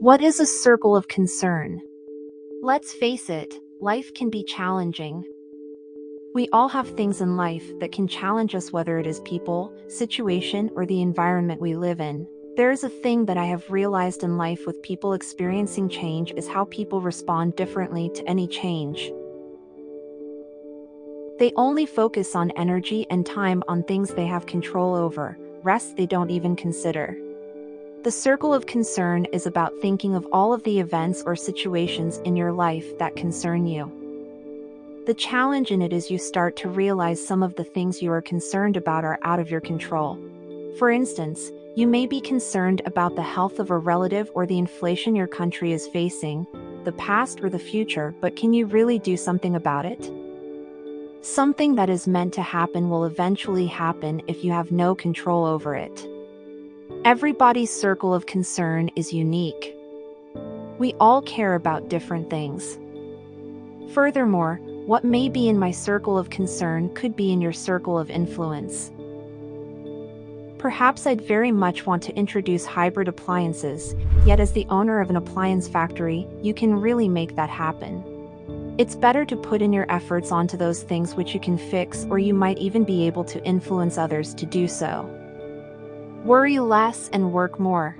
What is a circle of concern? Let's face it, life can be challenging. We all have things in life that can challenge us whether it is people, situation, or the environment we live in. There is a thing that I have realized in life with people experiencing change is how people respond differently to any change. They only focus on energy and time on things they have control over, rest they don't even consider. The circle of concern is about thinking of all of the events or situations in your life that concern you. The challenge in it is you start to realize some of the things you are concerned about are out of your control. For instance, you may be concerned about the health of a relative or the inflation your country is facing, the past or the future, but can you really do something about it? Something that is meant to happen will eventually happen if you have no control over it. Everybody's circle of concern is unique. We all care about different things. Furthermore, what may be in my circle of concern could be in your circle of influence. Perhaps I'd very much want to introduce hybrid appliances, yet as the owner of an appliance factory, you can really make that happen. It's better to put in your efforts onto those things which you can fix or you might even be able to influence others to do so. Worry less and work more.